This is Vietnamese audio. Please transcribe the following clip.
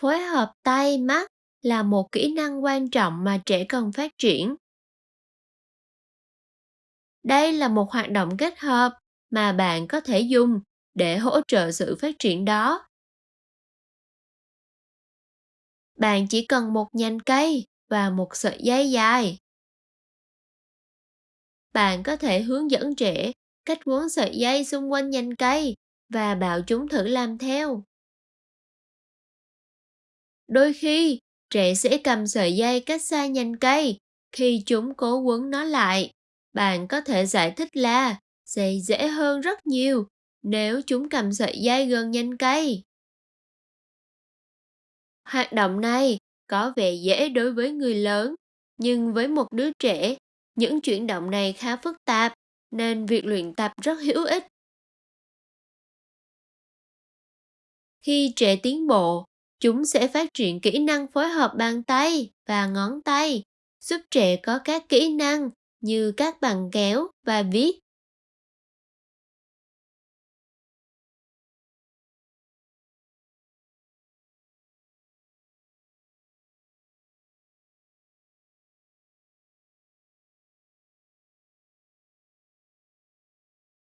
Phối hợp tay, mắt là một kỹ năng quan trọng mà trẻ cần phát triển. Đây là một hoạt động kết hợp mà bạn có thể dùng để hỗ trợ sự phát triển đó. Bạn chỉ cần một nhành cây và một sợi dây dài. Bạn có thể hướng dẫn trẻ cách quấn sợi dây xung quanh nhành cây và bảo chúng thử làm theo. Đôi khi, trẻ sẽ cầm sợi dây cách xa nhành cây khi chúng cố quấn nó lại. Bạn có thể giải thích là sẽ dễ hơn rất nhiều nếu chúng cầm sợi dây gần nhành cây. Hoạt động này có vẻ dễ đối với người lớn, nhưng với một đứa trẻ, những chuyển động này khá phức tạp, nên việc luyện tập rất hữu ích. Khi trẻ tiến bộ, chúng sẽ phát triển kỹ năng phối hợp bàn tay và ngón tay, giúp trẻ có các kỹ năng như các bằng kéo và viết.